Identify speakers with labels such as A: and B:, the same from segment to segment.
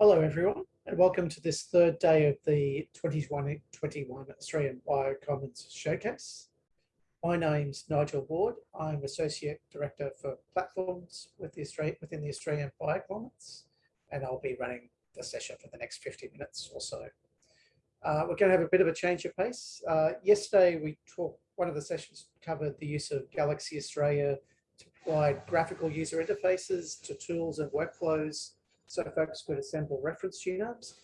A: Hello everyone and welcome to this third day of the 2021 Australian Biocommons Showcase. My name's Nigel Ward. I'm Associate Director for Platforms with the Australian, within the Australian Biocommons and I'll be running the session for the next 50 minutes or so. Uh, we're going to have a bit of a change of pace. Uh, yesterday we talked, one of the sessions covered the use of Galaxy Australia to provide graphical user interfaces to tools and workflows so folks could assemble reference genomes.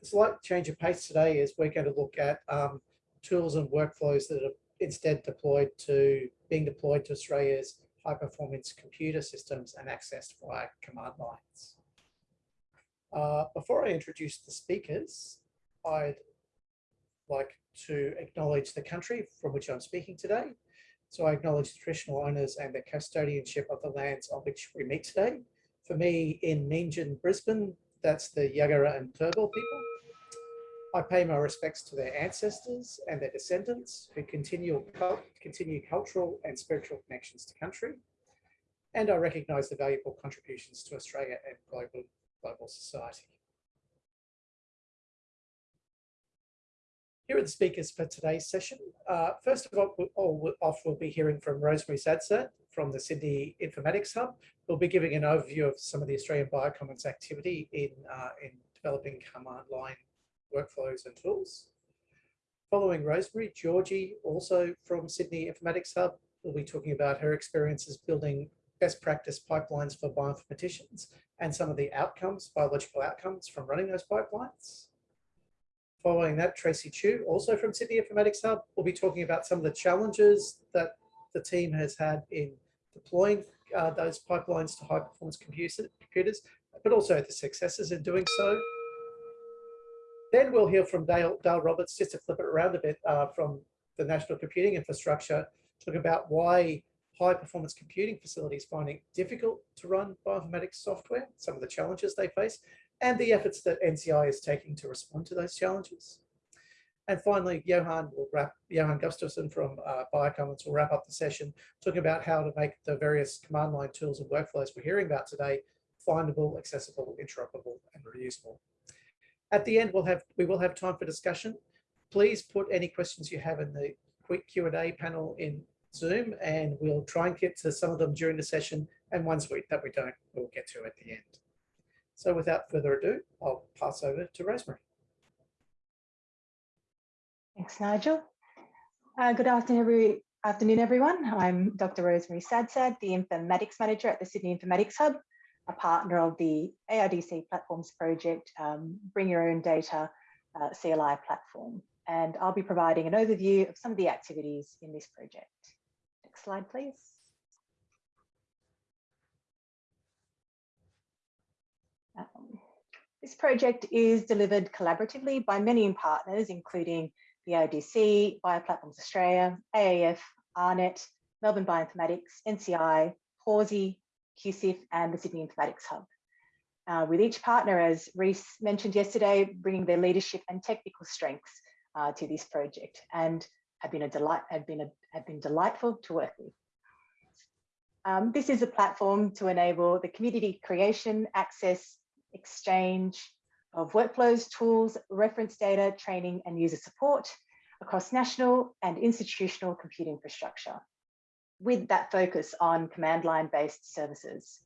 A: The slight change of pace today is we're going to look at um, tools and workflows that are instead deployed to being deployed to Australia's high performance computer systems and accessed via command lines. Uh, before I introduce the speakers, I'd like to acknowledge the country from which I'm speaking today. So I acknowledge the traditional owners and the custodianship of the lands on which we meet today for me in Meanjin, Brisbane, that's the Yagara and Turrbal people. I pay my respects to their ancestors and their descendants who continue, continue cultural and spiritual connections to country. And I recognise the valuable contributions to Australia and global, global society. Here are the speakers for today's session. Uh, first of all, all off, we'll be hearing from Rosemary Sadsad from the Sydney Informatics Hub, We'll be giving an overview of some of the Australian Biocommons activity in, uh, in developing command line workflows and tools. Following Rosemary, Georgie, also from Sydney Informatics Hub, will be talking about her experiences building best practice pipelines for bioinformaticians and some of the outcomes, biological outcomes from running those pipelines. Following that, Tracy Chew, also from Sydney Informatics Hub, will be talking about some of the challenges that the team has had in deploying uh, those pipelines to high performance computers, but also the successes in doing so. Then we'll hear from Dale, Dale Roberts, just to flip it around a bit uh, from the National Computing Infrastructure, talk about why high performance computing facilities finding difficult to run bioinformatics software, some of the challenges they face, and the efforts that NCI is taking to respond to those challenges. And finally, Johan will wrap, Johan Gustafsson from uh, Biocommons will wrap up the session talking about how to make the various command line tools and workflows we're hearing about today findable, accessible, interoperable, and reusable. At the end, we'll have we will have time for discussion. Please put any questions you have in the quick Q&A panel in Zoom, and we'll try and get to some of them during the session, and ones we, that we don't, we'll get to at the end. So without further ado, I'll pass over to Rosemary.
B: Thanks, Nigel. Uh, good afternoon, every, afternoon, everyone. I'm Dr. Rosemary Sadsad, the Informatics Manager at the Sydney Informatics Hub, a partner of the ARDC Platforms Project, um, Bring Your Own Data uh, CLI platform. And I'll be providing an overview of some of the activities in this project. Next slide, please. Um, this project is delivered collaboratively by many partners, including the ARDC, Bioplatforms Australia, AAF, AARNet, Melbourne Bioinformatics, NCI, Pawsey, QCIF, and the Sydney Informatics Hub. Uh, with each partner, as Reese mentioned yesterday, bringing their leadership and technical strengths uh, to this project and have been a delight, have been a, have been delightful to work with. Um, this is a platform to enable the community creation, access, exchange, of workflows, tools, reference data, training, and user support across national and institutional compute infrastructure, with that focus on command line based services.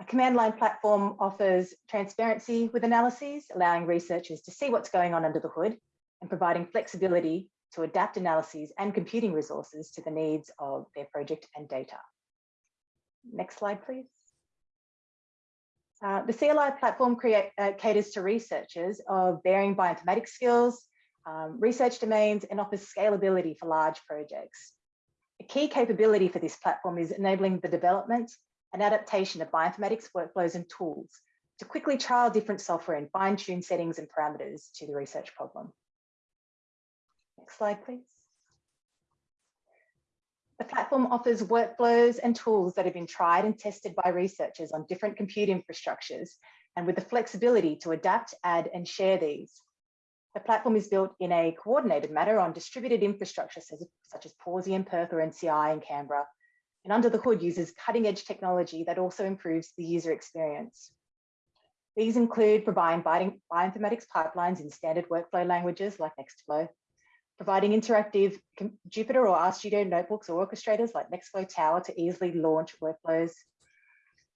B: A command line platform offers transparency with analyses, allowing researchers to see what's going on under the hood and providing flexibility to adapt analyses and computing resources to the needs of their project and data. Next slide, please. Uh, the CLI platform create, uh, caters to researchers of varying bioinformatics skills, um, research domains, and offers scalability for large projects. A key capability for this platform is enabling the development and adaptation of bioinformatics workflows and tools to quickly trial different software and fine-tune settings and parameters to the research problem. Next slide, please. The platform offers workflows and tools that have been tried and tested by researchers on different compute infrastructures and with the flexibility to adapt, add and share these. The platform is built in a coordinated manner on distributed infrastructure such as Pawsey and Perth or NCI in Canberra, and under the hood uses cutting edge technology that also improves the user experience. These include providing bioinformatics pipelines in standard workflow languages like Nextflow, providing interactive Jupyter or RStudio notebooks or orchestrators like Nextflow Tower to easily launch workflows,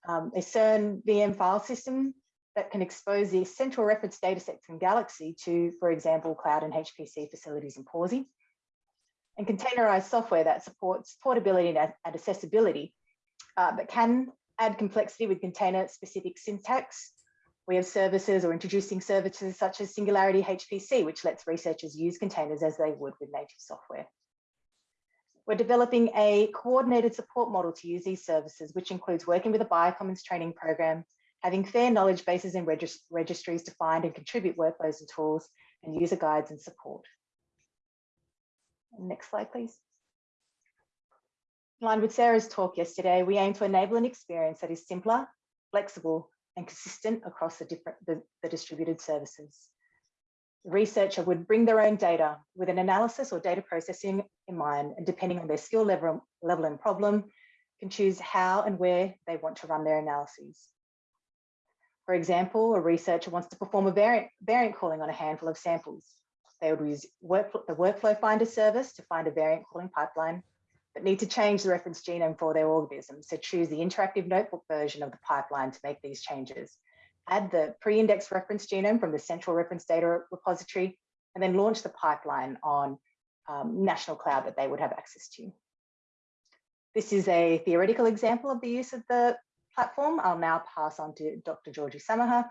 B: um, a CERN VM file system that can expose the central reference datasets in Galaxy to, for example, cloud and HPC facilities in Pawsey, and containerized software that supports portability and, accessibility, uh, but can add complexity with container-specific syntax. We have services or introducing services such as Singularity HPC, which lets researchers use containers as they would with native software. We're developing a coordinated support model to use these services, which includes working with a Biocommons training program having fair knowledge bases and regist registries to find and contribute workflows and tools and user guides and support. Next slide, please. In line with Sarah's talk yesterday, we aim to enable an experience that is simpler, flexible, and consistent across the, different, the, the distributed services. The researcher would bring their own data with an analysis or data processing in mind, and depending on their skill level, level and problem, can choose how and where they want to run their analyses. For example, a researcher wants to perform a variant, variant calling on a handful of samples. They would use work, the Workflow Finder service to find a variant calling pipeline, but need to change the reference genome for their organism. So choose the interactive notebook version of the pipeline to make these changes. Add the pre-indexed reference genome from the central reference data repository, and then launch the pipeline on um, national cloud that they would have access to. This is a theoretical example of the use of the platform, I'll now pass on to Dr. Georgie Samaha,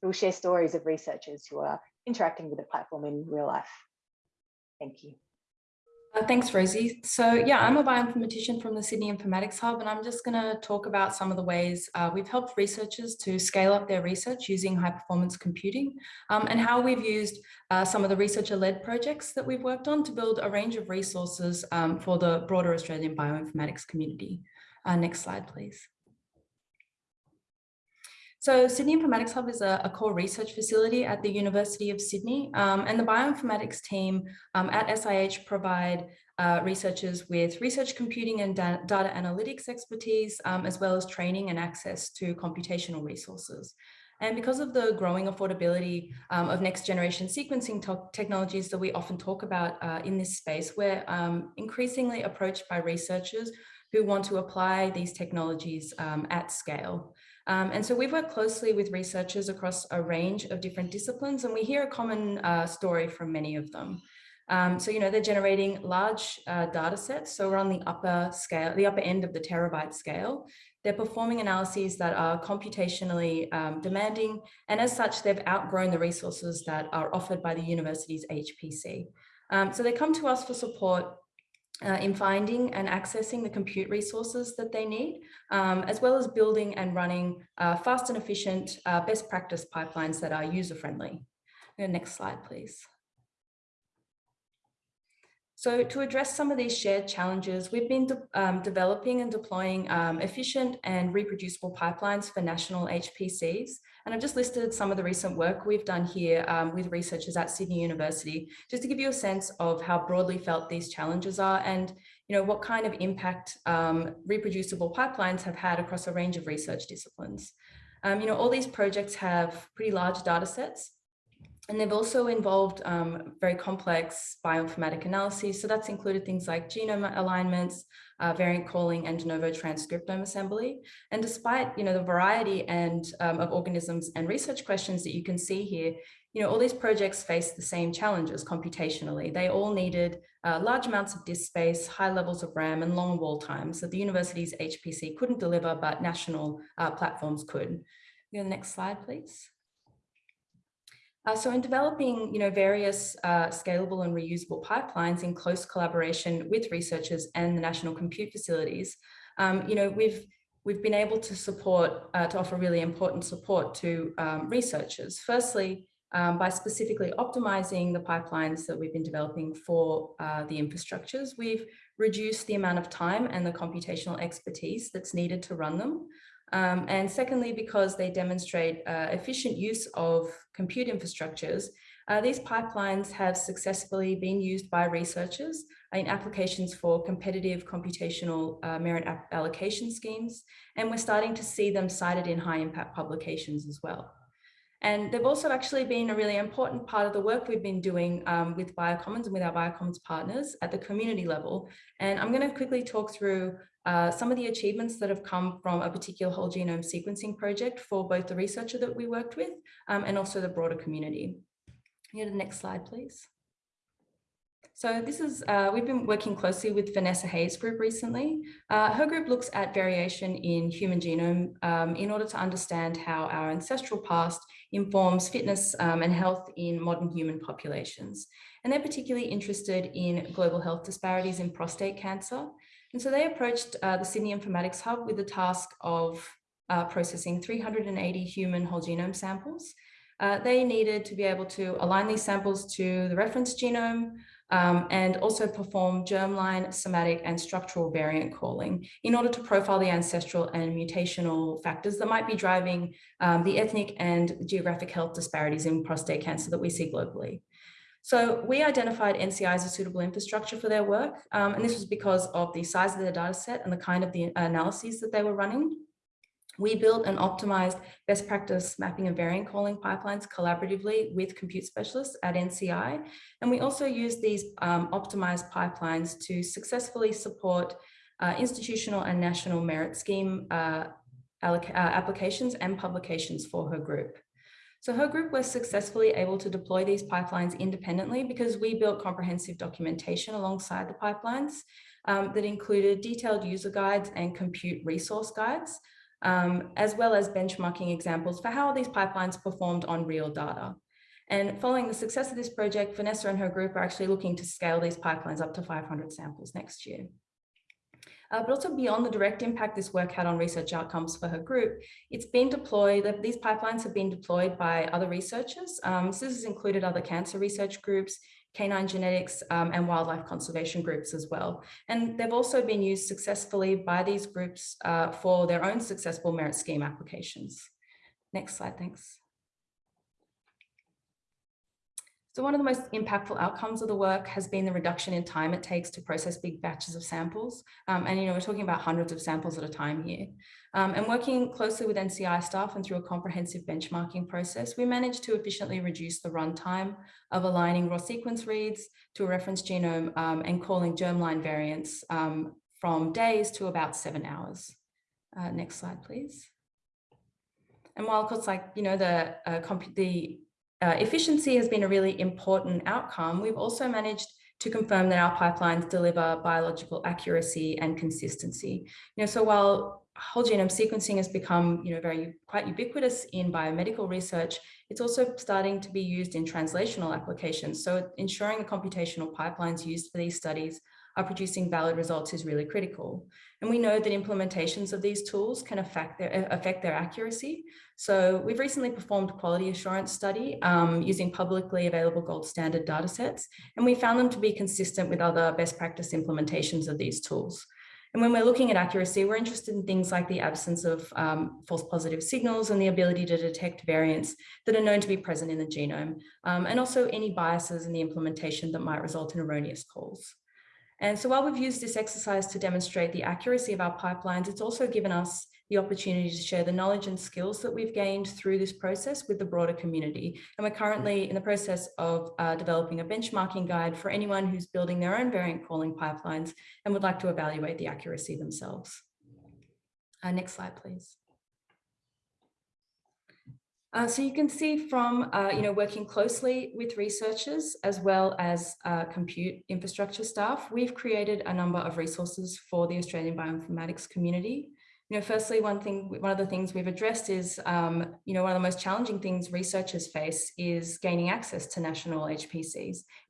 B: who will share stories of researchers who are interacting with the platform in real life. Thank you.
C: Uh, thanks, Rosie. So yeah, I'm a bioinformatician from the Sydney Informatics Hub, and I'm just going to talk about some of the ways uh, we've helped researchers to scale up their research using high performance computing um, and how we've used uh, some of the researcher-led projects that we've worked on to build a range of resources um, for the broader Australian bioinformatics community. Uh, next slide, please. So Sydney Informatics Hub is a, a, core research facility at the University of Sydney um, and the bioinformatics team um, at SIH provide uh, researchers with research computing and da data analytics expertise, um, as well as training and access to computational resources. And because of the growing affordability um, of next generation sequencing technologies that we often talk about uh, in this space, we're um, increasingly approached by researchers who want to apply these technologies um, at scale. Um, and so we've worked closely with researchers across a range of different disciplines, and we hear a common uh, story from many of them. Um, so, you know, they're generating large uh, data sets. So we're on the upper scale, the upper end of the terabyte scale. They're performing analyses that are computationally um, demanding. And as such, they've outgrown the resources that are offered by the university's HPC. Um, so they come to us for support uh, in finding and accessing the compute resources that they need, um, as well as building and running uh, fast and efficient uh, best practice pipelines that are user-friendly. Next slide, please. So to address some of these shared challenges, we've been de um, developing and deploying um, efficient and reproducible pipelines for national HPCs. And I've just listed some of the recent work we've done here um, with researchers at Sydney University, just to give you a sense of how broadly felt these challenges are and you know, what kind of impact um, reproducible pipelines have had across a range of research disciplines. Um, you know, all these projects have pretty large data sets and they've also involved um, very complex bioinformatic analyses. So that's included things like genome alignments, uh, variant calling, and de novo transcriptome assembly. And despite you know the variety and um, of organisms and research questions that you can see here, you know all these projects face the same challenges computationally. They all needed uh, large amounts of disk space, high levels of RAM, and long wall times that the university's HPC couldn't deliver, but national uh, platforms could. The next slide, please. Uh, so in developing, you know, various uh, scalable and reusable pipelines in close collaboration with researchers and the national compute facilities, um, you know, we've we've been able to support, uh, to offer really important support to um, researchers. Firstly, um, by specifically optimizing the pipelines that we've been developing for uh, the infrastructures, we've reduced the amount of time and the computational expertise that's needed to run them. Um, and secondly, because they demonstrate uh, efficient use of compute infrastructures, uh, these pipelines have successfully been used by researchers in applications for competitive computational uh, merit allocation schemes, and we're starting to see them cited in high impact publications as well. And they've also actually been a really important part of the work we've been doing um, with Biocommons and with our Biocommons partners at the community level. And I'm going to quickly talk through uh, some of the achievements that have come from a particular whole genome sequencing project for both the researcher that we worked with um, and also the broader community. Go to the next slide, please. So this is, uh, we've been working closely with Vanessa Hayes group recently. Uh, her group looks at variation in human genome um, in order to understand how our ancestral past informs fitness um, and health in modern human populations. And they're particularly interested in global health disparities in prostate cancer. And so they approached uh, the Sydney Informatics Hub with the task of uh, processing 380 human whole genome samples. Uh, they needed to be able to align these samples to the reference genome, um, and also perform germline, somatic and structural variant calling in order to profile the ancestral and mutational factors that might be driving um, the ethnic and geographic health disparities in prostate cancer that we see globally. So we identified NCI as a suitable infrastructure for their work, um, and this was because of the size of their data set and the kind of the analyses that they were running. We built and optimized best practice mapping and variant calling pipelines collaboratively with compute specialists at NCI. And we also used these um, optimized pipelines to successfully support uh, institutional and national merit scheme uh, uh, applications and publications for her group. So her group was successfully able to deploy these pipelines independently because we built comprehensive documentation alongside the pipelines um, that included detailed user guides and compute resource guides um, as well as benchmarking examples for how these pipelines performed on real data. And following the success of this project, Vanessa and her group are actually looking to scale these pipelines up to 500 samples next year. Uh, but also beyond the direct impact this work had on research outcomes for her group, it's been deployed, these pipelines have been deployed by other researchers. Um, so this has included other cancer research groups, canine genetics um, and wildlife conservation groups as well. And they've also been used successfully by these groups uh, for their own successful merit scheme applications. Next slide, thanks. So one of the most impactful outcomes of the work has been the reduction in time it takes to process big batches of samples. Um, and, you know, we're talking about hundreds of samples at a time here. Um, and working closely with NCI staff and through a comprehensive benchmarking process, we managed to efficiently reduce the runtime of aligning raw sequence reads to a reference genome um, and calling germline variants um, from days to about seven hours. Uh, next slide, please. And while of course, like, you know, the, uh, the uh, efficiency has been a really important outcome, we've also managed to confirm that our pipelines deliver biological accuracy and consistency. You know, so while whole genome sequencing has become, you know, very quite ubiquitous in biomedical research, it's also starting to be used in translational applications. So ensuring the computational pipelines used for these studies are producing valid results is really critical. And we know that implementations of these tools can affect their, affect their accuracy. So we've recently performed a quality assurance study um, using publicly available gold standard data sets, and we found them to be consistent with other best practice implementations of these tools. And when we're looking at accuracy, we're interested in things like the absence of um, false positive signals and the ability to detect variants that are known to be present in the genome, um, and also any biases in the implementation that might result in erroneous calls. And so while we've used this exercise to demonstrate the accuracy of our pipelines, it's also given us the opportunity to share the knowledge and skills that we've gained through this process with the broader community. And we're currently in the process of uh, developing a benchmarking guide for anyone who's building their own variant calling pipelines and would like to evaluate the accuracy themselves. Uh, next slide, please. Uh, so you can see from, uh, you know, working closely with researchers as well as uh, compute infrastructure staff, we've created a number of resources for the Australian bioinformatics community. You know, firstly, one thing, one of the things we've addressed is, um, you know, one of the most challenging things researchers face is gaining access to national HPCs.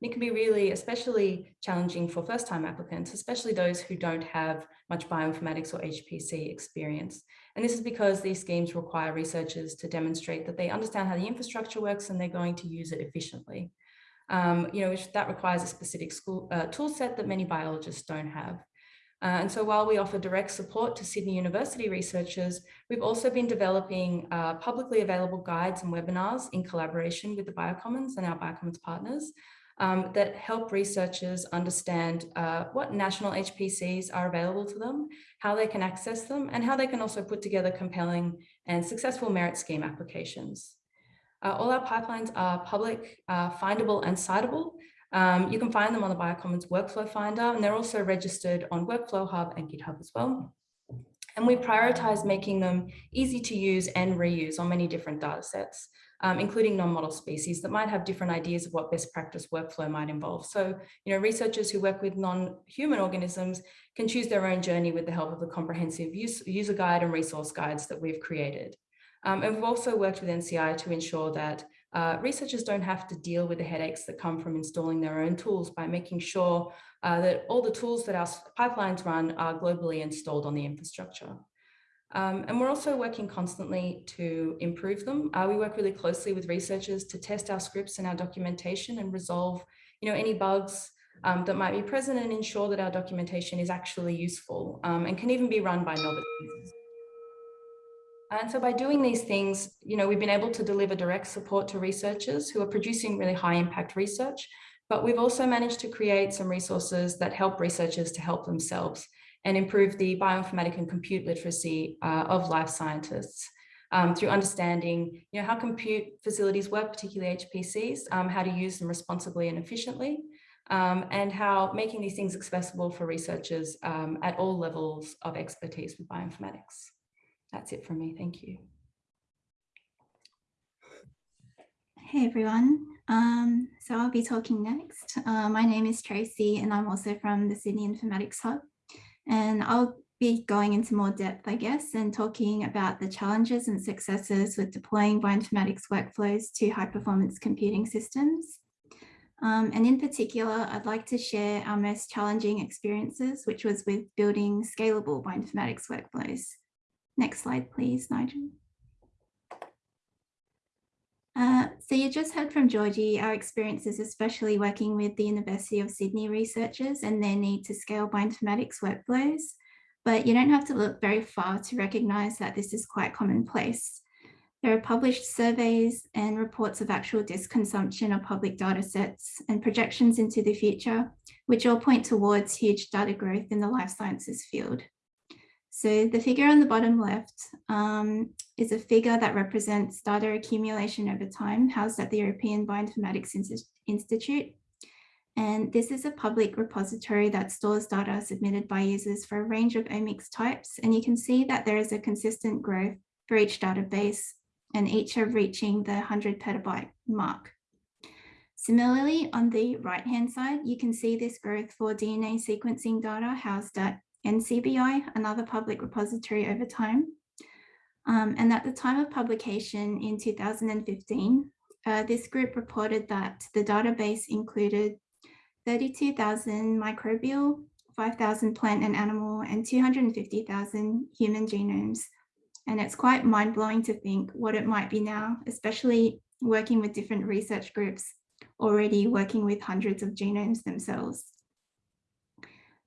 C: And it can be really, especially challenging for first-time applicants, especially those who don't have much bioinformatics or HPC experience. And this is because these schemes require researchers to demonstrate that they understand how the infrastructure works and they're going to use it efficiently. Um, you know, that requires a specific school, uh, tool set that many biologists don't have. Uh, and so while we offer direct support to Sydney University researchers, we've also been developing uh, publicly available guides and webinars in collaboration with the Biocommons and our Biocommons partners um, that help researchers understand uh, what national HPCs are available to them, how they can access them, and how they can also put together compelling and successful merit scheme applications. Uh, all our pipelines are public, uh, findable and citable. Um, you can find them on the Biocommons Workflow Finder, and they're also registered on Workflow Hub and GitHub as well. And we prioritize making them easy to use and reuse on many different data sets, um, including non-model species that might have different ideas of what best practice workflow might involve. So, you know, researchers who work with non-human organisms can choose their own journey with the help of the comprehensive use, user guide and resource guides that we've created. Um, and we've also worked with NCI to ensure that uh, researchers don't have to deal with the headaches that come from installing their own tools by making sure uh, that all the tools that our pipelines run are globally installed on the infrastructure. Um, and we're also working constantly to improve them. Uh, we work really closely with researchers to test our scripts and our documentation and resolve you know, any bugs um, that might be present and ensure that our documentation is actually useful um, and can even be run by novice users. And so by doing these things, you know, we've been able to deliver direct support to researchers who are producing really high impact research, but we've also managed to create some resources that help researchers to help themselves and improve the bioinformatic and compute literacy uh, of life scientists um, through understanding, you know, how compute facilities work, particularly HPCs, um, how to use them responsibly and efficiently, um, and how making these things accessible for researchers um, at all levels of expertise with bioinformatics. That's it from me. Thank you.
D: Hey everyone. Um, so I'll be talking next. Uh, my name is Tracy and I'm also from the Sydney Informatics Hub. And I'll be going into more depth, I guess, and talking about the challenges and successes with deploying bioinformatics workflows to high performance computing systems. Um, and in particular, I'd like to share our most challenging experiences, which was with building scalable bioinformatics workflows. Next slide, please, Nigel. Uh, so you just heard from Georgie, our experiences, especially working with the University of Sydney researchers and their need to scale bioinformatics workflows. But you don't have to look very far to recognize that this is quite commonplace. There are published surveys and reports of actual disk consumption of public data sets and projections into the future, which all point towards huge data growth in the life sciences field. So the figure on the bottom left um, is a figure that represents data accumulation over time housed at the European Bioinformatics Institute. And this is a public repository that stores data submitted by users for a range of omics types. And you can see that there is a consistent growth for each database and each are reaching the 100 petabyte mark. Similarly, on the right-hand side, you can see this growth for DNA sequencing data housed at NCBI, another public repository over time. Um, and at the time of publication in 2015, uh, this group reported that the database included 32,000 microbial, 5,000 plant and animal, and 250,000 human genomes. And it's quite mind blowing to think what it might be now, especially working with different research groups already working with hundreds of genomes themselves.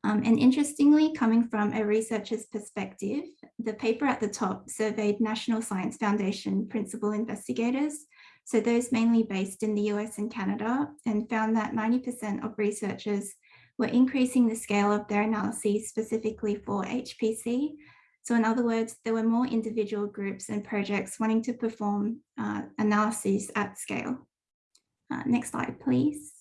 D: Um, and interestingly, coming from a researcher's perspective, the paper at the top surveyed National Science Foundation principal investigators, so those mainly based in the US and Canada, and found that 90% of researchers were increasing the scale of their analyses specifically for HPC. So in other words, there were more individual groups and projects wanting to perform uh, analyses at scale. Uh, next slide, please.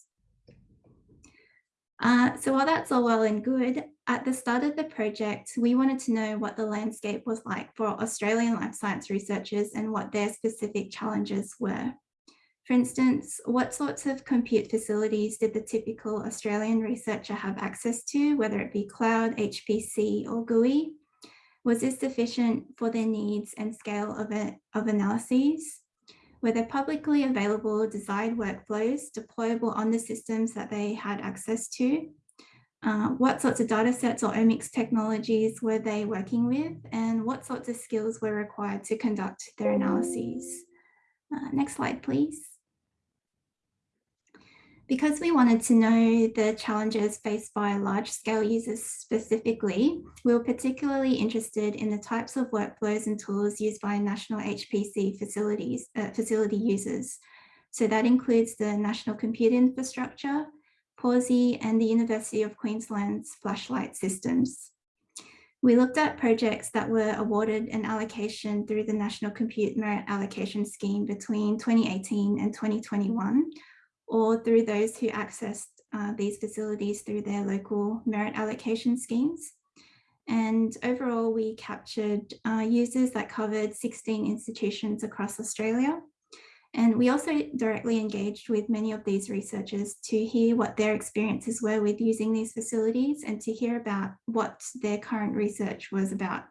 D: Uh, so while that's all well and good, at the start of the project, we wanted to know what the landscape was like for Australian life science researchers and what their specific challenges were. For instance, what sorts of compute facilities did the typical Australian researcher have access to, whether it be cloud, HPC or GUI? Was this sufficient for their needs and scale of, of analyses? were there publicly available desired workflows deployable on the systems that they had access to? Uh, what sorts of data sets or omics technologies were they working with? And what sorts of skills were required to conduct their analyses? Uh, next slide, please. Because we wanted to know the challenges faced by large scale users specifically, we were particularly interested in the types of workflows and tools used by national HPC facilities, uh, facility users. So that includes the National Compute Infrastructure, Pawsey and the University of Queensland's FlashLite systems. We looked at projects that were awarded an allocation through the National Compute Merit Allocation Scheme between 2018 and 2021, or through those who accessed uh, these facilities through their local merit allocation schemes. And overall, we captured uh, users that covered 16 institutions across Australia. And we also directly engaged with many of these researchers to hear what their experiences were with using these facilities and to hear about what their current research was about.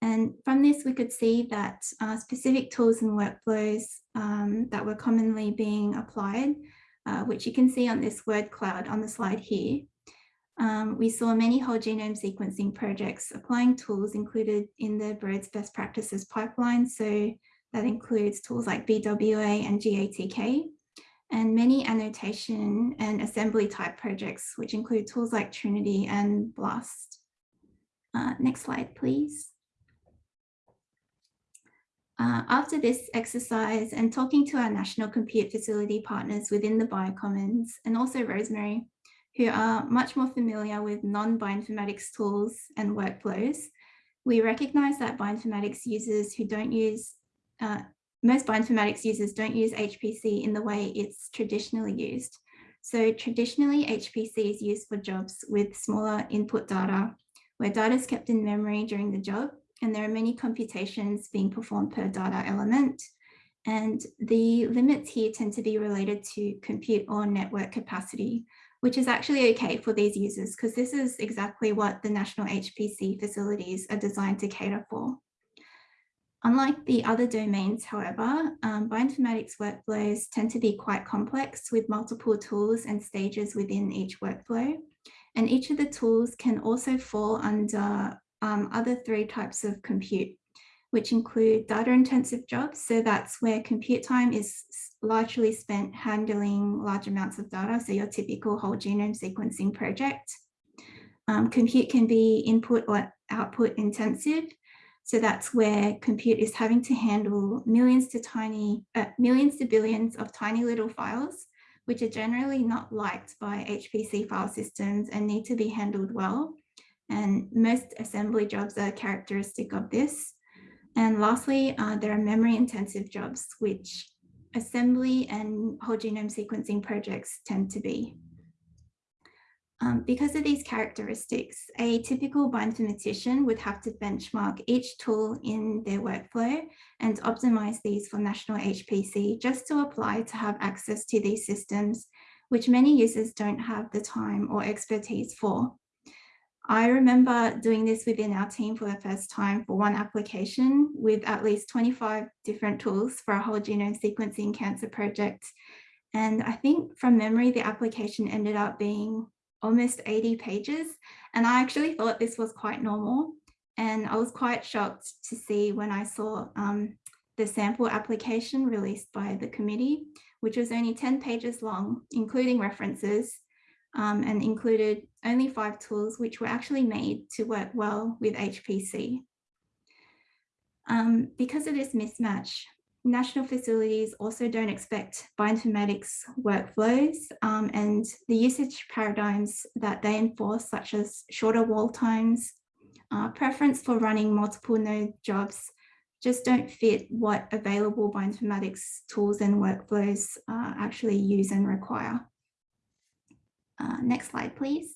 D: And from this, we could see that uh, specific tools and workflows um, that were commonly being applied, uh, which you can see on this word cloud on the slide here, um, we saw many whole genome sequencing projects applying tools included in the Broad's best practices pipeline. So that includes tools like BWA and GATK, and many annotation and assembly type projects, which include tools like Trinity and BLAST. Uh, next slide, please. Uh, after this exercise and talking to our National Compute Facility partners within the Biocommons and also Rosemary, who are much more familiar with non-bioinformatics tools and workflows, we recognize that bioinformatics users who don't use, uh, most bioinformatics users don't use HPC in the way it's traditionally used. So traditionally HPC is used for jobs with smaller input data, where data is kept in memory during the job, and there are many computations being performed per data element. And the limits here tend to be related to compute or network capacity, which is actually okay for these users because this is exactly what the national HPC facilities are designed to cater for. Unlike the other domains, however, um, bioinformatics workflows tend to be quite complex with multiple tools and stages within each workflow. And each of the tools can also fall under um, other three types of compute, which include data intensive jobs. So that's where compute time is largely spent handling large amounts of data. So your typical whole genome sequencing project. Um, compute can be input or output intensive. So that's where compute is having to handle millions to tiny, uh, millions to billions of tiny little files, which are generally not liked by HPC file systems and need to be handled well. And most assembly jobs are characteristic of this. And lastly, uh, there are memory intensive jobs, which assembly and whole genome sequencing projects tend to be. Um, because of these characteristics, a typical bioinformatician would have to benchmark each tool in their workflow and optimize these for national HPC just to apply to have access to these systems, which many users don't have the time or expertise for. I remember doing this within our team for the first time for one application with at least 25 different tools for a whole genome sequencing cancer project. And I think from memory, the application ended up being almost 80 pages. And I actually thought this was quite normal. And I was quite shocked to see when I saw um, the sample application released by the committee, which was only 10 pages long, including references um, and included only five tools which were actually made to work well with HPC. Um, because of this mismatch, national facilities also don't expect bioinformatics workflows um, and the usage paradigms that they enforce, such as shorter wall times, uh, preference for running multiple node jobs, just don't fit what available bioinformatics tools and workflows uh, actually use and require. Uh, next slide, please.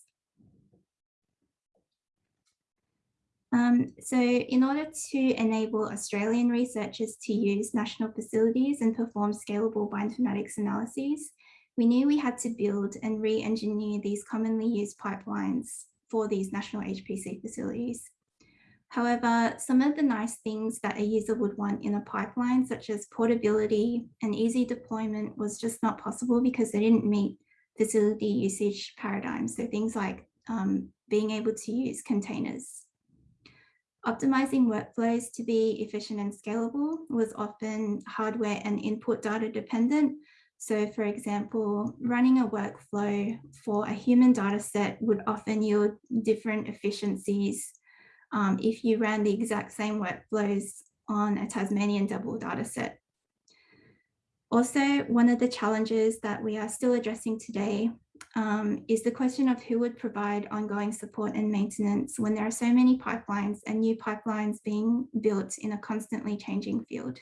D: Um, so in order to enable Australian researchers to use national facilities and perform scalable bioinformatics analyses, we knew we had to build and re-engineer these commonly used pipelines for these national HPC facilities. However, some of the nice things that a user would want in a pipeline, such as portability and easy deployment was just not possible because they didn't meet facility usage paradigms. So things like um, being able to use containers. Optimizing workflows to be efficient and scalable was often hardware and input data dependent. So for example, running a workflow for a human data set would often yield different efficiencies um, if you ran the exact same workflows on a Tasmanian devil data set. Also, one of the challenges that we are still addressing today um, is the question of who would provide ongoing support and maintenance when there are so many pipelines and new pipelines being built in a constantly changing field.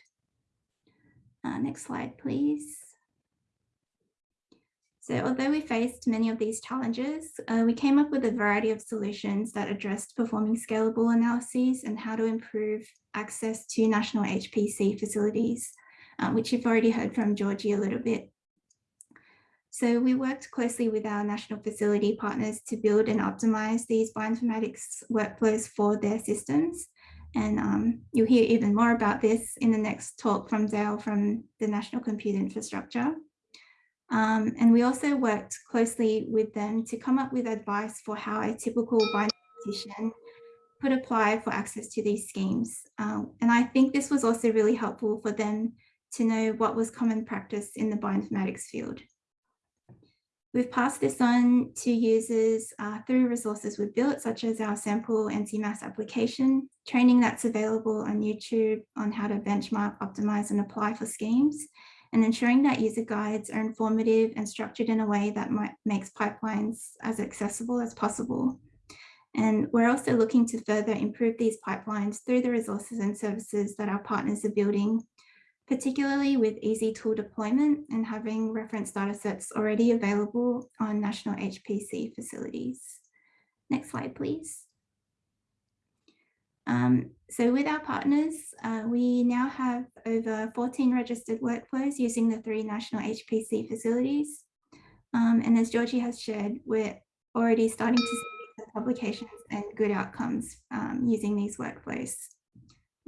D: Uh, next slide, please. So although we faced many of these challenges, uh, we came up with a variety of solutions that addressed performing scalable analyses and how to improve access to national HPC facilities, uh, which you've already heard from Georgie a little bit. So we worked closely with our national facility partners to build and optimize these bioinformatics workflows for their systems. And um, you'll hear even more about this in the next talk from Dale from the National Compute Infrastructure. Um, and we also worked closely with them to come up with advice for how a typical bioinformatician could apply for access to these schemes. Um, and I think this was also really helpful for them to know what was common practice in the bioinformatics field. We've passed this on to users uh, through resources we've built, such as our sample NCMAS application, training that's available on YouTube on how to benchmark, optimize and apply for schemes, and ensuring that user guides are informative and structured in a way that might, makes pipelines as accessible as possible. And we're also looking to further improve these pipelines through the resources and services that our partners are building particularly with easy tool deployment and having reference data sets already available on national HPC facilities. Next slide, please. Um, so with our partners, uh, we now have over 14 registered workflows using the three national HPC facilities. Um, and as Georgie has shared, we're already starting to see publications and good outcomes um, using these workflows.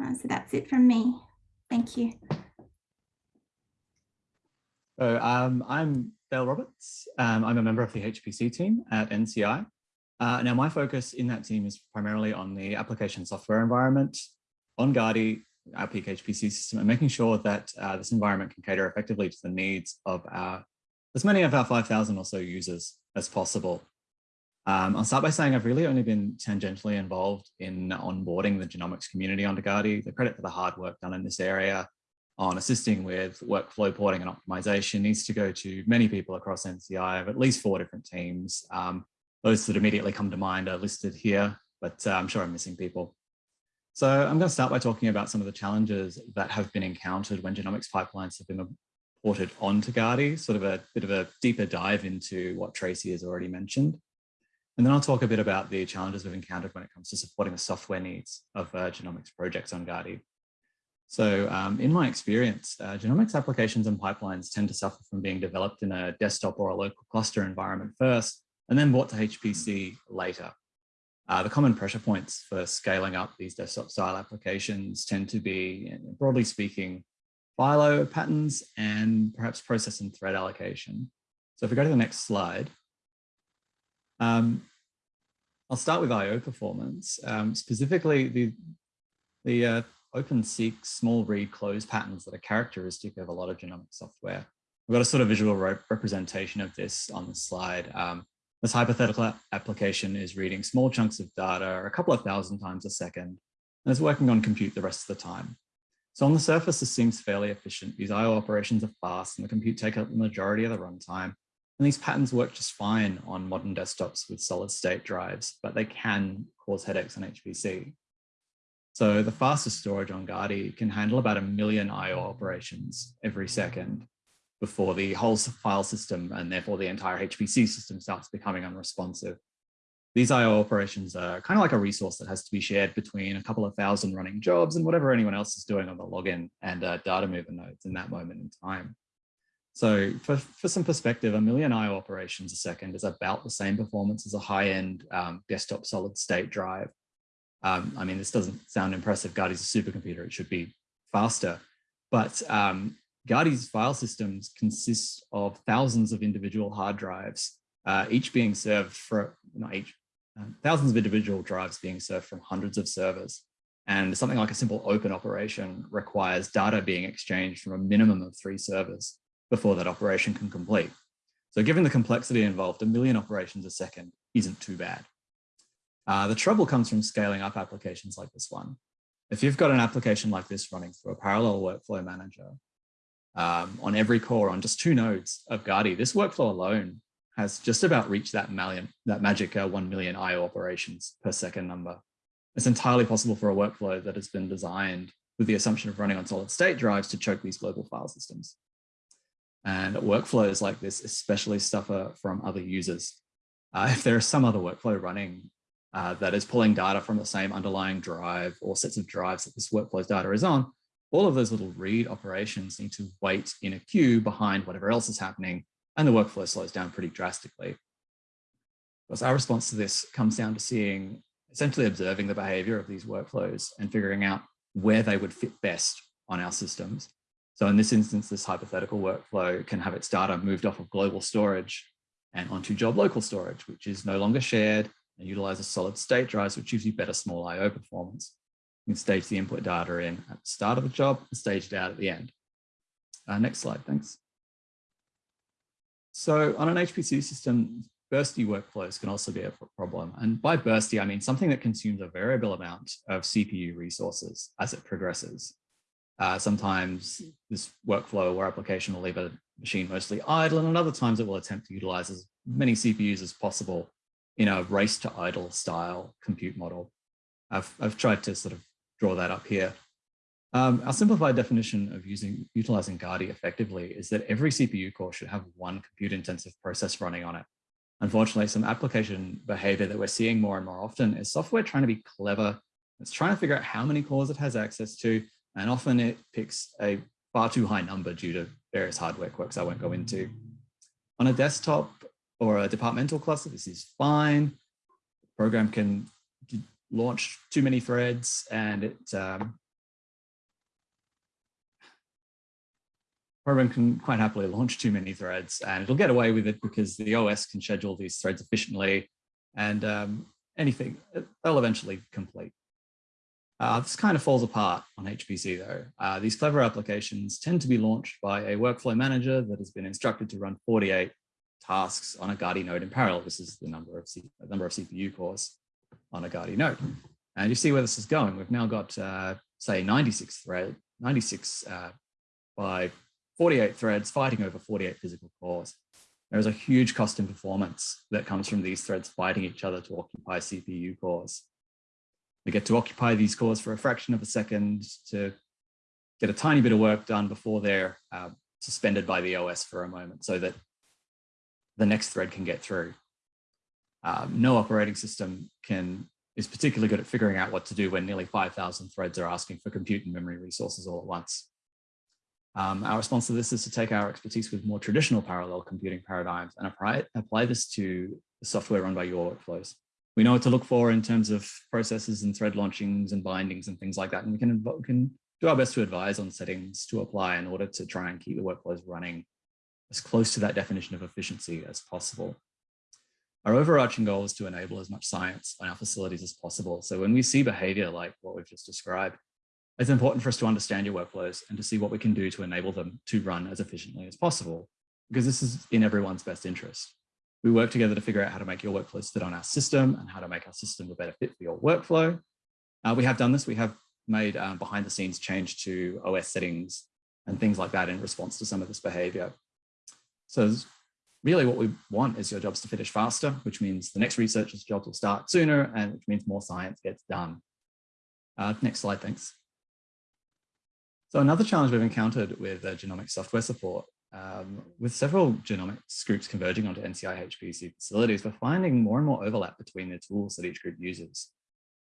D: Uh, so that's it from me. Thank you.
E: So um, I'm Dale Roberts. Um, I'm a member of the HPC team at NCI. Uh, now my focus in that team is primarily on the application software environment on Gadi, our peak HPC system, and making sure that uh, this environment can cater effectively to the needs of our, as many of our 5,000 or so users as possible. Um, I'll start by saying I've really only been tangentially involved in onboarding the genomics community onto Gadi. The credit for the hard work done in this area on assisting with workflow porting and optimization needs to go to many people across NCI of at least four different teams. Um, those that immediately come to mind are listed here, but uh, I'm sure I'm missing people. So I'm going to start by talking about some of the challenges that have been encountered when genomics pipelines have been ported onto Gadi, sort of a bit of a deeper dive into what Tracy has already mentioned. And then I'll talk a bit about the challenges we've encountered when it comes to supporting the software needs of uh, genomics projects on Gadi. So um, in my experience, uh, genomics applications and pipelines tend to suffer from being developed in a desktop or a local cluster environment first, and then brought to HPC later. Uh, the common pressure points for scaling up these desktop style applications tend to be, broadly speaking, FILO patterns and perhaps process and thread allocation. So if we go to the next slide, um, I'll start with IO performance. Um, specifically, the, the uh, open seek small read close patterns that are characteristic of a lot of genomic software. We've got a sort of visual re representation of this on the slide. Um, this hypothetical application is reading small chunks of data a couple of thousand times a second and is working on compute the rest of the time. So on the surface, this seems fairly efficient. These IO operations are fast and the compute take up the majority of the runtime. And these patterns work just fine on modern desktops with solid state drives, but they can cause headaches on HPC. So the fastest storage on Gadi can handle about a million IO operations every second before the whole file system and therefore the entire HPC system starts becoming unresponsive. These IO operations are kind of like a resource that has to be shared between a couple of thousand running jobs and whatever anyone else is doing on the login and uh, data mover nodes in that moment in time. So for, for some perspective, a million IO operations a second is about the same performance as a high-end um, desktop solid state drive um, I mean, this doesn't sound impressive. Gadi's a supercomputer. It should be faster. But um, file systems consist of thousands of individual hard drives, uh, each being served for, not each, uh, thousands of individual drives being served from hundreds of servers. And something like a simple open operation requires data being exchanged from a minimum of three servers before that operation can complete. So given the complexity involved, a million operations a second isn't too bad. Uh, the trouble comes from scaling up applications like this one. If you've got an application like this running through a parallel workflow manager um, on every core on just two nodes of Gadi, this workflow alone has just about reached that million, that magic uh, 1 million IO operations per second number. It's entirely possible for a workflow that has been designed with the assumption of running on solid state drives to choke these global file systems. And workflows like this especially suffer from other users. Uh, if there is some other workflow running uh, that is pulling data from the same underlying drive or sets of drives that this workflow's data is on, all of those little read operations need to wait in a queue behind whatever else is happening, and the workflow slows down pretty drastically. Because our response to this comes down to seeing, essentially observing the behavior of these workflows and figuring out where they would fit best on our systems. So in this instance, this hypothetical workflow can have its data moved off of global storage and onto job local storage, which is no longer shared and utilizes solid state drives, which gives you better small IO performance. You can stage the input data in at the start of the job and stage it out at the end. Uh, next slide, thanks. So on an HPC system, bursty workflows can also be a problem. And by bursty, I mean something that consumes a variable amount of CPU resources as it progresses. Uh, sometimes this workflow or application will leave a machine mostly idle, and at other times it will attempt to utilize as many CPUs as possible in a race to idle style compute model. I've, I've tried to sort of draw that up here. Um, our simplified definition of using utilizing Gadi effectively is that every CPU core should have one compute intensive process running on it. Unfortunately, some application behavior that we're seeing more and more often is software trying to be clever. It's trying to figure out how many cores it has access to, and often it picks a far too high number due to various hardware quirks I won't go into. On a desktop or a departmental cluster, this is fine. Program can launch too many threads and it um, program can quite happily launch too many threads and it'll get away with it because the OS can schedule these threads efficiently and um, anything, they'll eventually complete. Uh, this kind of falls apart on HPC though. Uh, these clever applications tend to be launched by a workflow manager that has been instructed to run 48 tasks on a Gadi node in parallel. This is the number of, C number of CPU cores on a Gadi node. And you see where this is going. We've now got, uh, say, 96 thread, 96 uh, by 48 threads fighting over 48 physical cores. There is a huge cost in performance that comes from these threads fighting each other to occupy CPU cores. They get to occupy these cores for a fraction of a second to get a tiny bit of work done before they're uh, suspended by the OS for a moment so that the next thread can get through. Um, no operating system can is particularly good at figuring out what to do when nearly 5,000 threads are asking for compute and memory resources all at once. Um, our response to this is to take our expertise with more traditional parallel computing paradigms and apply, apply this to the software run by your workflows. We know what to look for in terms of processes and thread launchings and bindings and things like that. And we can, we can do our best to advise on settings to apply in order to try and keep the workflows running as close to that definition of efficiency as possible. Our overarching goal is to enable as much science on our facilities as possible. So when we see behavior like what we've just described, it's important for us to understand your workflows and to see what we can do to enable them to run as efficiently as possible, because this is in everyone's best interest. We work together to figure out how to make your workflows fit on our system and how to make our system a better fit for your workflow. Uh, we have done this. We have made um, behind the scenes change to OS settings and things like that in response to some of this behavior. So really what we want is your jobs to finish faster, which means the next researcher's jobs will start sooner and which means more science gets done. Uh, next slide, thanks. So another challenge we've encountered with uh, genomic software support, um, with several genomics groups converging onto NCI HPC facilities, we're finding more and more overlap between the tools that each group uses.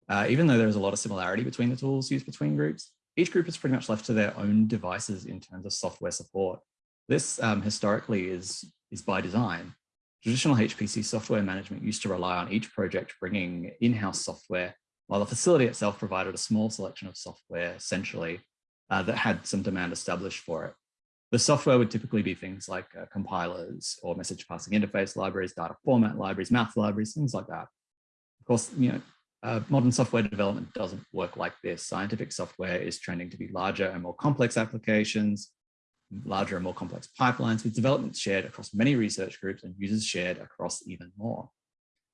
E: Uh, even though there's a lot of similarity between the tools used between groups, each group is pretty much left to their own devices in terms of software support. This um, historically is is by design. Traditional HPC software management used to rely on each project bringing in-house software, while the facility itself provided a small selection of software essentially uh, that had some demand established for it. The software would typically be things like uh, compilers or message passing interface libraries, data format libraries, math libraries, things like that. Of course, you know, uh, modern software development doesn't work like this. Scientific software is trending to be larger and more complex applications larger and more complex pipelines with development shared across many research groups and users shared across even more.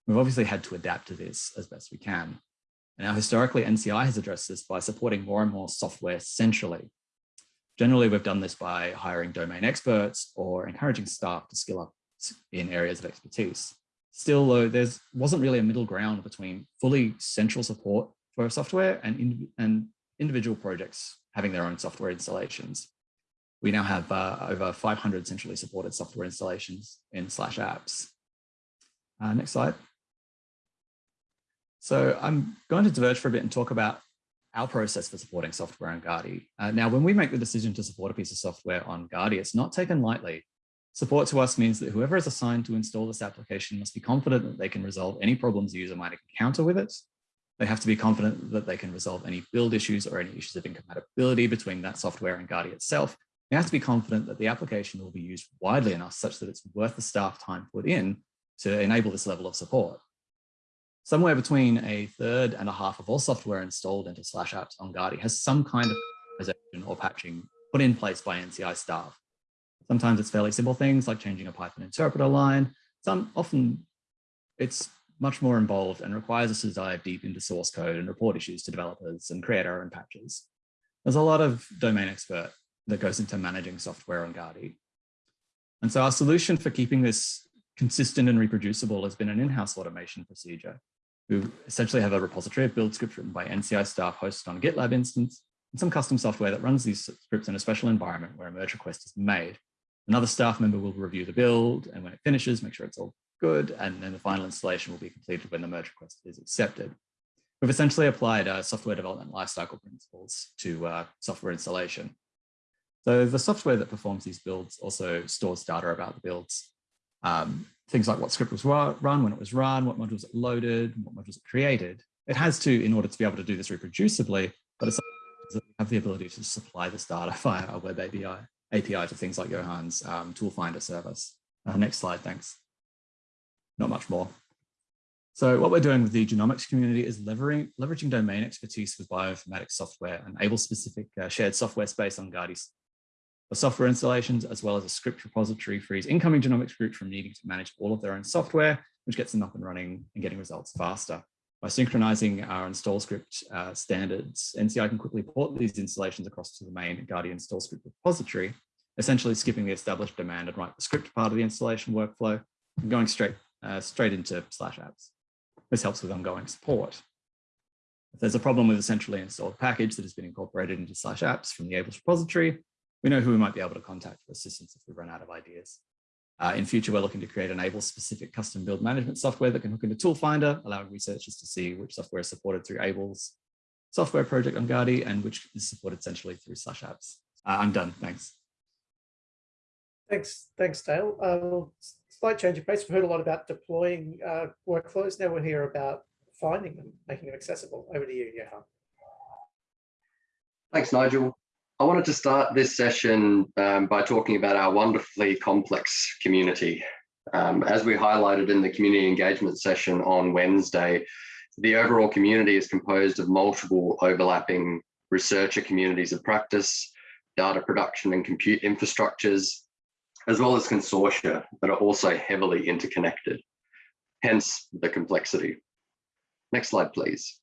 E: We've obviously had to adapt to this as best we can. Now, historically, NCI has addressed this by supporting more and more software centrally. Generally, we've done this by hiring domain experts or encouraging staff to skill up in areas of expertise. Still, though, there wasn't really a middle ground between fully central support for software and, and individual projects having their own software installations. We now have uh, over 500 centrally supported software installations in slash apps. Uh, next slide. So I'm going to diverge for a bit and talk about our process for supporting software on Gadi. Uh, now, when we make the decision to support a piece of software on Gadi, it's not taken lightly. Support to us means that whoever is assigned to install this application must be confident that they can resolve any problems the user might encounter with it. They have to be confident that they can resolve any build issues or any issues of incompatibility between that software and Gadi itself. They have to be confident that the application will be used widely enough such that it's worth the staff time put in to enable this level of support. Somewhere between a third and a half of all software installed into Slash apps on Gadi has some kind of optimization or patching put in place by NCI staff. Sometimes it's fairly simple things like changing a Python interpreter line. Some often it's much more involved and requires us to dive deep into source code and report issues to developers and create our own patches. There's a lot of domain expert that goes into managing software on Gadi. And so our solution for keeping this consistent and reproducible has been an in-house automation procedure. We essentially have a repository of build scripts written by NCI staff hosted on a GitLab instance and some custom software that runs these scripts in a special environment where a merge request is made. Another staff member will review the build and when it finishes, make sure it's all good. And then the final installation will be completed when the merge request is accepted. We've essentially applied uh, software development lifecycle principles to uh, software installation. So the software that performs these builds also stores data about the builds. Um, things like what script was run, when it was run, what modules it loaded, what modules it created. It has to, in order to be able to do this reproducibly, but it's have the ability to supply this data via a web API, API to things like Johan's um, tool finder service. Uh, next slide, thanks. Not much more. So what we're doing with the genomics community is leveraging, leveraging domain expertise with bioinformatics software and able specific uh, shared software space on Gadi's for software installations, as well as a script repository frees incoming genomics groups from needing to manage all of their own software, which gets them up and running and getting results faster. By synchronizing our install script uh, standards, NCI can quickly port these installations across to the main Gadi install script repository, essentially skipping the established demand and write the script part of the installation workflow and going straight, uh, straight into slash apps. This helps with ongoing support. If there's a problem with a centrally installed package that has been incorporated into slash apps from the ABLeS repository, we know who we might be able to contact for assistance if we run out of ideas. Uh, in future, we're looking to create an ABLE specific custom build management software that can hook into Tool Finder, allowing researchers to see which software is supported through Able's software project on Gadi and which is supported centrally through slash apps. Uh, I'm done, thanks.
A: Thanks, thanks, Dale. Uh, slight change of pace. We've heard a lot about deploying uh, workflows. Now we'll hear about finding them, making them accessible. Over to you, Johan.
F: Thanks, Nigel. I wanted to start this session um, by talking about our wonderfully complex community. Um, as we highlighted in the community engagement session on Wednesday, the overall community is composed of multiple overlapping researcher communities of practice, data production and compute infrastructures, as well as consortia that are also heavily interconnected, hence the complexity. Next slide, please.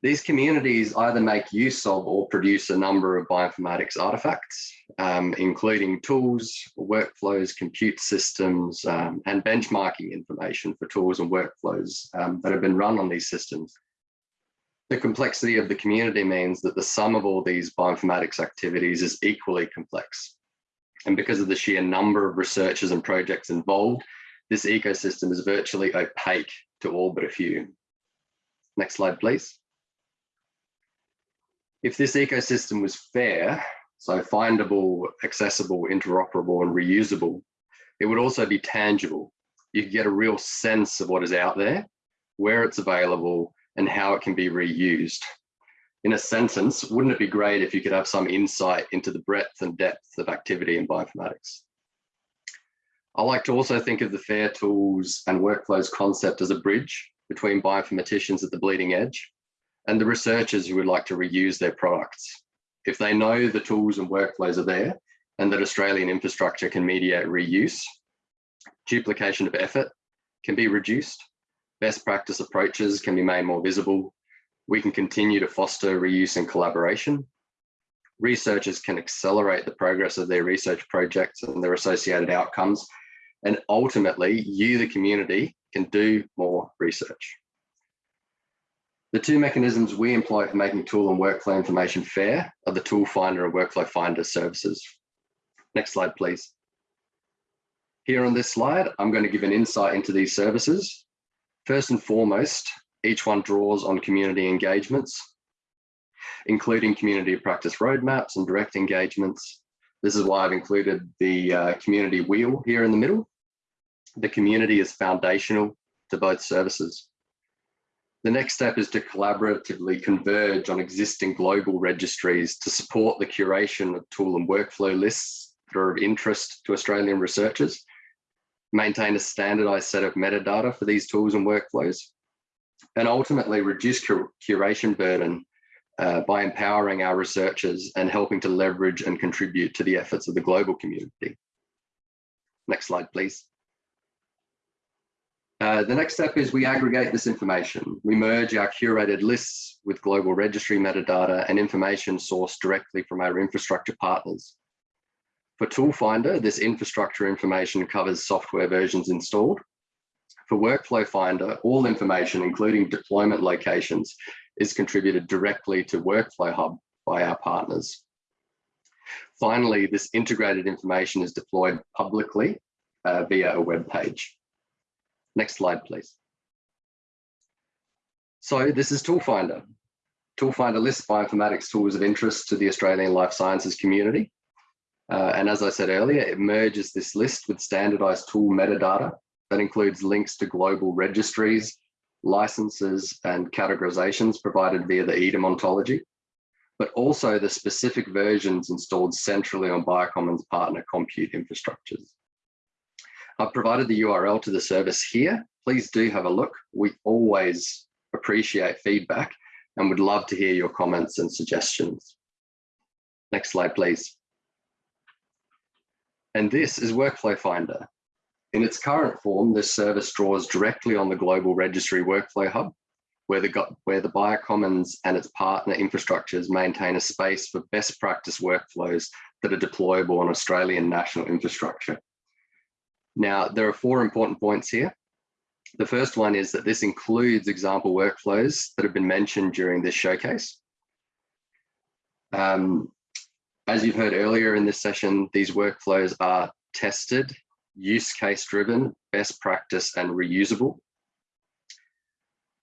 F: These communities either make use of or produce a number of bioinformatics artifacts, um, including tools, workflows, compute systems, um, and benchmarking information for tools and workflows um, that have been run on these systems. The complexity of the community means that the sum of all these bioinformatics activities is equally complex. And because of the sheer number of researchers and projects involved, this ecosystem is virtually opaque to all but a few. Next slide, please if this ecosystem was fair, so findable, accessible, interoperable, and reusable, it would also be tangible. You could get a real sense of what is out there, where it's available, and how it can be reused. In a sentence, wouldn't it be great if you could have some insight into the breadth and depth of activity in bioinformatics? I like to also think of the FAIR tools and workflows concept as a bridge between bioinformaticians at the bleeding edge and the researchers who would like to reuse their products. If they know the tools and workflows are there and that Australian infrastructure can mediate reuse, duplication of effort can be reduced, best practice approaches can be made more visible, we can continue to foster reuse and collaboration, researchers can accelerate the progress of their research projects and their associated outcomes. And ultimately, you, the community, can do more research. The two mechanisms we employ for making tool and workflow information fair are the Tool Finder and Workflow Finder services. Next slide, please. Here on this slide, I'm going to give an insight into these services. First and foremost, each one draws on community engagements, including community practice roadmaps and direct engagements. This is why I've included the uh, community wheel here in the middle. The community is foundational to both services. The next step is to collaboratively converge on existing global registries to support the curation of tool and workflow lists that are of interest to Australian researchers maintain a standardized set of metadata for these tools and workflows, and ultimately reduce cur curation burden uh, by empowering our researchers and helping to leverage and contribute to the efforts of the global community. Next slide, please. Uh, the next step is we aggregate this information. We merge our curated lists with global registry metadata and information sourced directly from our infrastructure partners. For Tool Finder, this infrastructure information covers software versions installed. For Workflow Finder, all information, including deployment locations, is contributed directly to Workflow Hub by our partners. Finally, this integrated information is deployed publicly uh, via a web page. Next slide, please. So this is Tool Finder. Tool Finder lists bioinformatics tools of interest to the Australian life sciences community. Uh, and as I said earlier, it merges this list with standardized tool metadata that includes links to global registries, licenses, and categorizations provided via the EDAM ontology, but also the specific versions installed centrally on Biocommons partner compute infrastructures. I've provided the URL to the service here. Please do have a look. We always appreciate feedback and would love to hear your comments and suggestions. Next slide, please. And this is Workflow Finder. In its current form, this service draws directly on the global registry workflow hub, where the, where the Biocommons and its partner infrastructures maintain a space for best practice workflows that are deployable on Australian national infrastructure. Now, there are four important points here. The first one is that this includes example workflows that have been mentioned during this showcase. Um, as you've heard earlier in this session, these workflows are tested, use case driven, best practice and reusable.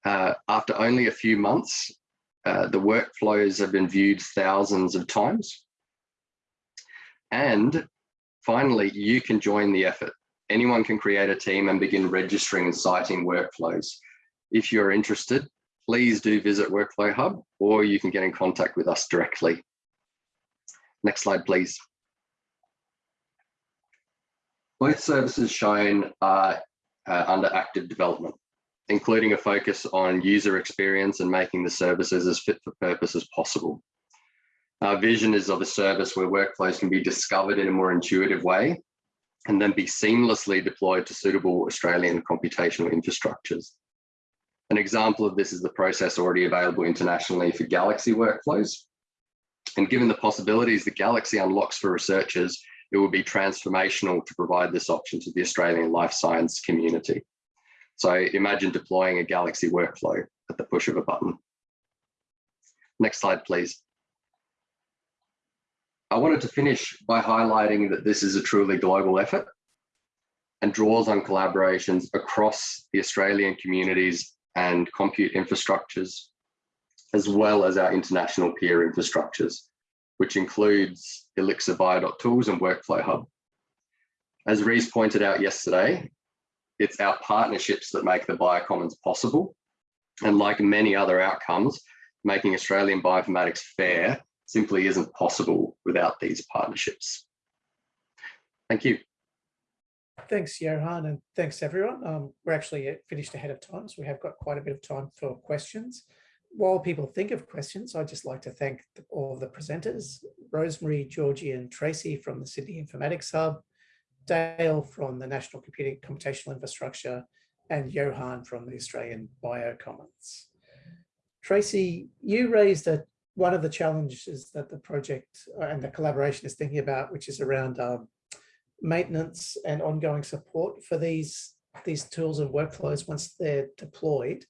F: Uh, after only a few months, uh, the workflows have been viewed thousands of times. And finally, you can join the effort. Anyone can create a team and begin registering and citing workflows. If you're interested, please do visit Workflow Hub or you can get in contact with us directly. Next slide, please. Both services shown are uh, under active development, including a focus on user experience and making the services as fit for purpose as possible. Our vision is of a service where workflows can be discovered in a more intuitive way and then be seamlessly deployed to suitable Australian computational infrastructures. An example of this is the process already available internationally for Galaxy workflows, and given the possibilities that Galaxy unlocks for researchers, it will be transformational to provide this option to the Australian life science community. So imagine deploying a Galaxy workflow at the push of a button. Next slide, please. I wanted to finish by highlighting that this is a truly global effort and draws on collaborations across the Australian communities and compute infrastructures as well as our international peer infrastructures, which includes Elixir Bio.tools and Workflow Hub. As Reese pointed out yesterday, it's our partnerships that make the biocommons possible. And like many other outcomes, making Australian bioinformatics fair simply isn't possible without these partnerships. Thank you.
A: Thanks, Johan, and thanks everyone. Um, we're actually finished ahead of time, so we have got quite a bit of time for questions while people think of questions, I'd just like to thank all of the presenters, Rosemary, Georgie and Tracy from the Sydney Informatics Hub, Dale from the National Computing Computational Infrastructure, and Johan from the Australian Biocommons. Tracy, you raised a one of the challenges that the project uh, and the collaboration is thinking about, which is around um, maintenance and ongoing support for these these tools and workflows once they're deployed.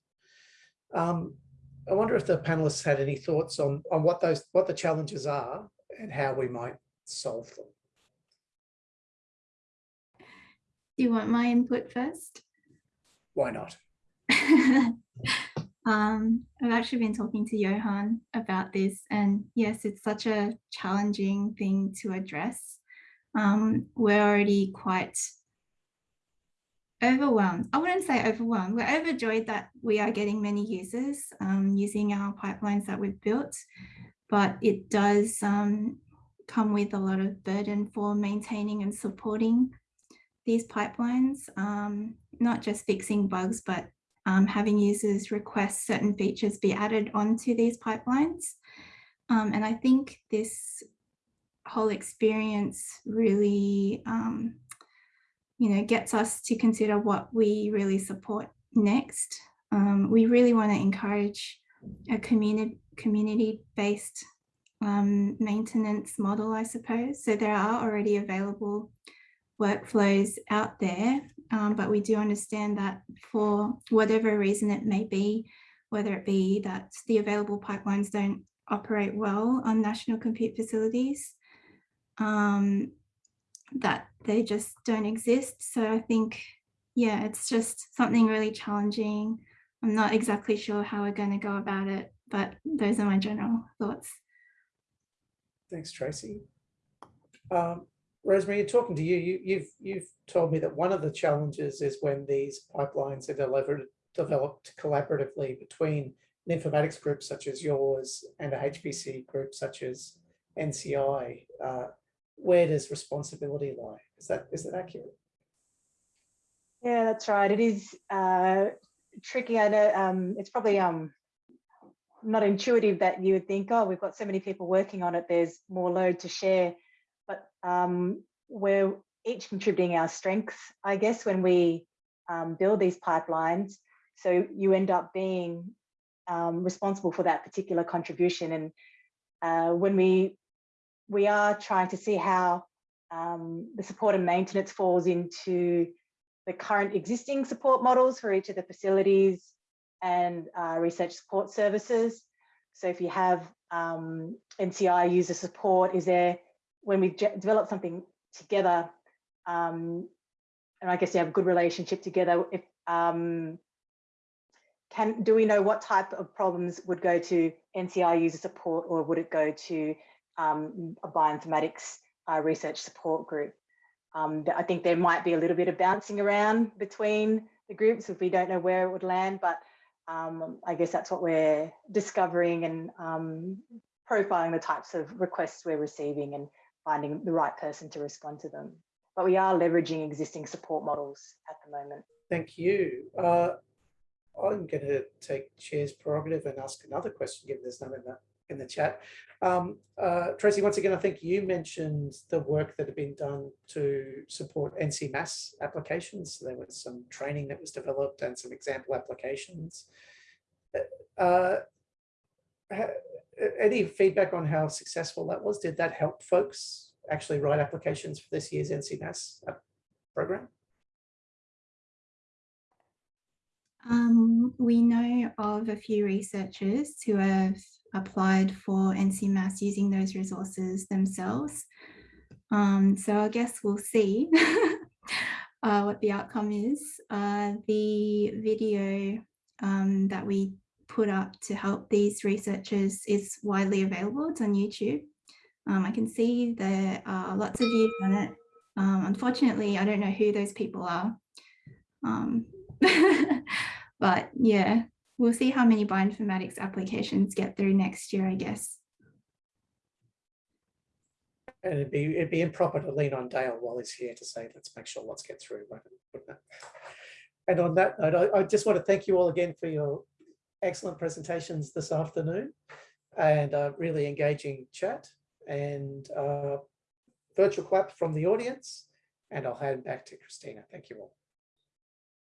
A: Um, I wonder if the panelists had any thoughts on on what those what the challenges are and how we might solve them.
D: Do you want my input first?
A: Why not?
D: um, I've actually been talking to Johan about this and yes, it's such a challenging thing to address. Um, we're already quite overwhelmed. I wouldn't say overwhelmed. We're overjoyed that we are getting many users um, using our pipelines that we've built, but it does um, come with a lot of burden for maintaining and supporting these pipelines, um, not just fixing bugs, but um, having users request certain features be added onto these pipelines. Um, and I think this whole experience really, um, you know, gets us to consider what we really support next. Um, we really want to encourage a community community-based um, maintenance model, I suppose. So there are already available workflows out there, um, but we do understand that for whatever reason it may be, whether it be that the available pipelines don't operate well on national compute facilities, um, that they just don't exist. So I think, yeah, it's just something really challenging. I'm not exactly sure how we're going to go about it, but those are my general thoughts.
A: Thanks, Tracy. Um, Rosemary, talking to you, you, you've you've told me that one of the challenges is when these pipelines are delivered developed collaboratively between an informatics group such as yours and a HPC group such as NCI. Uh, where does responsibility lie? Is that is that accurate?
B: Yeah, that's right. It is uh, tricky. I know um, it's probably um, not intuitive that you would think, oh, we've got so many people working on it. There's more load to share but um, we're each contributing our strengths, I guess, when we um, build these pipelines. So you end up being um, responsible for that particular contribution. And uh, when we we are trying to see how um, the support and maintenance falls into the current existing support models for each of the facilities and uh, research support services. So if you have um, NCI user support, is there when we develop something together, um, and I guess you have a good relationship together, if um, can do we know what type of problems would go to NCI user support or would it go to um, a bioinformatics uh, research support group? Um, I think there might be a little bit of bouncing around between the groups if we don't know where it would land, but um, I guess that's what we're discovering and um, profiling the types of requests we're receiving and finding the right person to respond to them. But we are leveraging existing support models at the moment.
A: Thank you. Uh, I'm going to take chair's prerogative and ask another question, given there's none in the, in the chat. Um, uh, Tracy, once again, I think you mentioned the work that had been done to support NCMAS applications. There was some training that was developed and some example applications. Uh, any feedback on how successful that was? Did that help folks actually write applications for this year's NCMAS uh, program?
D: Um, we know of a few researchers who have applied for NCMAS using those resources themselves. Um, so I guess we'll see uh, what the outcome is. Uh, the video um, that we put up to help these researchers is widely available. It's on YouTube. Um, I can see there are lots of views on it. Um, unfortunately, I don't know who those people are. Um, but yeah, we'll see how many bioinformatics applications get through next year, I guess.
A: And it'd be it'd be improper to lean on Dale while he's here to say, let's make sure lots get through. And on that note, I, I just want to thank you all again for your excellent presentations this afternoon and a really engaging chat and virtual clap from the audience. And I'll hand back to Christina. Thank you all.